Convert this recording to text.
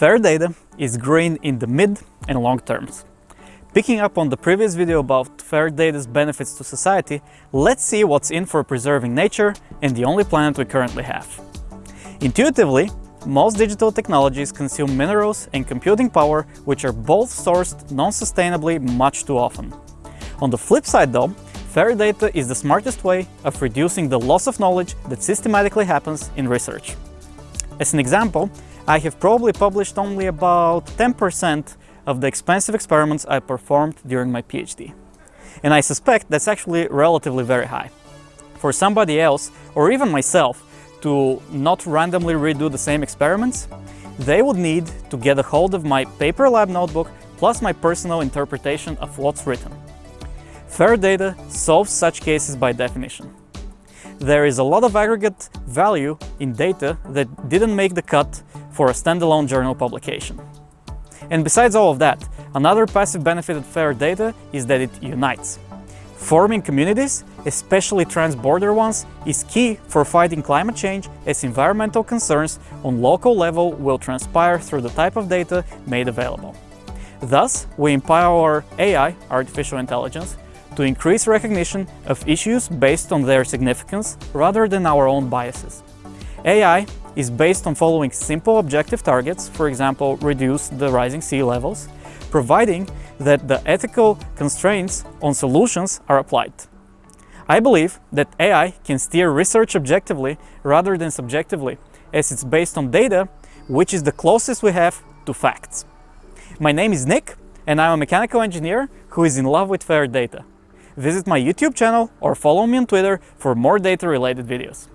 Fair data is green in the mid and long terms. Picking up on the previous video about fair data's benefits to society, let's see what's in for preserving nature and the only planet we currently have. Intuitively, most digital technologies consume minerals and computing power which are both sourced non-sustainably much too often. On the flip side though, fair data is the smartest way of reducing the loss of knowledge that systematically happens in research. As an example, I have probably published only about 10% of the expensive experiments I performed during my PhD. And I suspect that's actually relatively very high. For somebody else, or even myself, to not randomly redo the same experiments, they would need to get a hold of my paper lab notebook plus my personal interpretation of what's written. Fair data solves such cases by definition. There is a lot of aggregate value in data that didn't make the cut for a standalone journal publication. And besides all of that, another passive benefit of fair data is that it unites. Forming communities, especially trans-border ones, is key for fighting climate change as environmental concerns on local level will transpire through the type of data made available. Thus, we empower AI, artificial intelligence, to increase recognition of issues based on their significance rather than our own biases. AI is based on following simple objective targets, for example, reduce the rising sea levels, providing that the ethical constraints on solutions are applied. I believe that AI can steer research objectively rather than subjectively, as it's based on data, which is the closest we have to facts. My name is Nick, and I'm a mechanical engineer who is in love with fair data. Visit my YouTube channel or follow me on Twitter for more data-related videos.